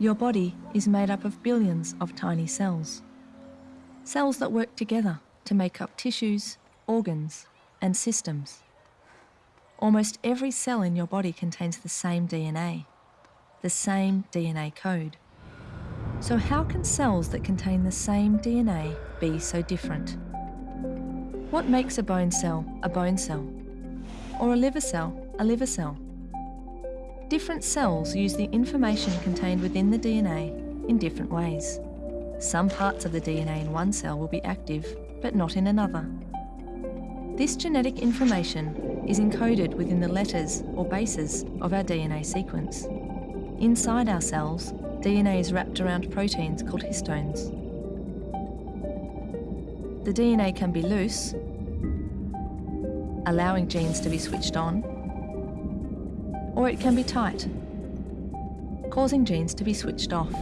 Your body is made up of billions of tiny cells. Cells that work together to make up tissues, organs, and systems. Almost every cell in your body contains the same DNA, the same DNA code. So, how can cells that contain the same DNA be so different? What makes a bone cell a bone cell? Or a liver cell a liver cell? Different cells use the information contained within the DNA in different ways. Some parts of the DNA in one cell will be active, but not in another. This genetic information is encoded within the letters or bases of our DNA sequence. Inside our cells, DNA is wrapped around proteins called histones. The DNA can be loose, allowing genes to be switched on, or it can be tight, causing genes to be switched off.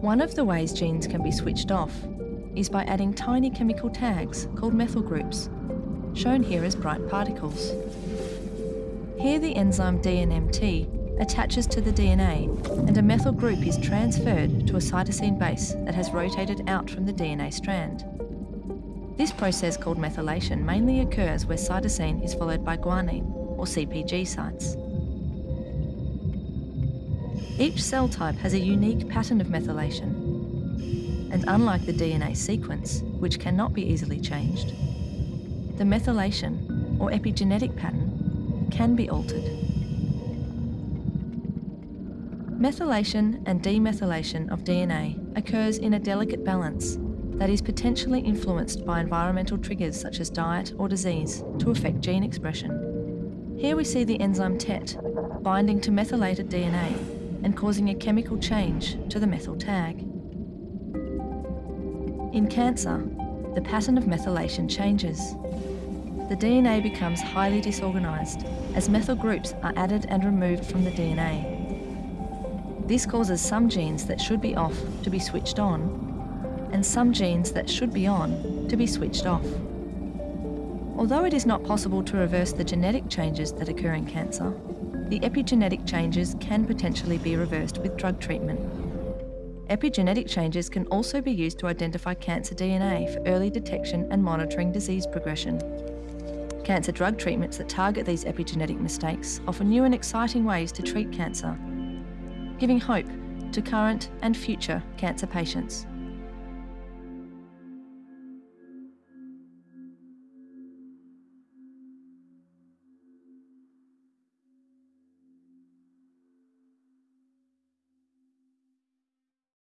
One of the ways genes can be switched off is by adding tiny chemical tags called methyl groups, shown here as bright particles. Here the enzyme DNMT attaches to the DNA and a methyl group is transferred to a cytosine base that has rotated out from the DNA strand. This process called methylation mainly occurs where cytosine is followed by guanine, or CPG sites. Each cell type has a unique pattern of methylation, and unlike the DNA sequence, which cannot be easily changed, the methylation, or epigenetic pattern, can be altered. Methylation and demethylation of DNA occurs in a delicate balance that is potentially influenced by environmental triggers such as diet or disease to affect gene expression. Here we see the enzyme TET binding to methylated DNA and causing a chemical change to the methyl tag. In cancer, the pattern of methylation changes. The DNA becomes highly disorganised as methyl groups are added and removed from the DNA. This causes some genes that should be off to be switched on and some genes that should be on to be switched off. Although it is not possible to reverse the genetic changes that occur in cancer, the epigenetic changes can potentially be reversed with drug treatment. Epigenetic changes can also be used to identify cancer DNA for early detection and monitoring disease progression. Cancer drug treatments that target these epigenetic mistakes offer new and exciting ways to treat cancer, giving hope to current and future cancer patients.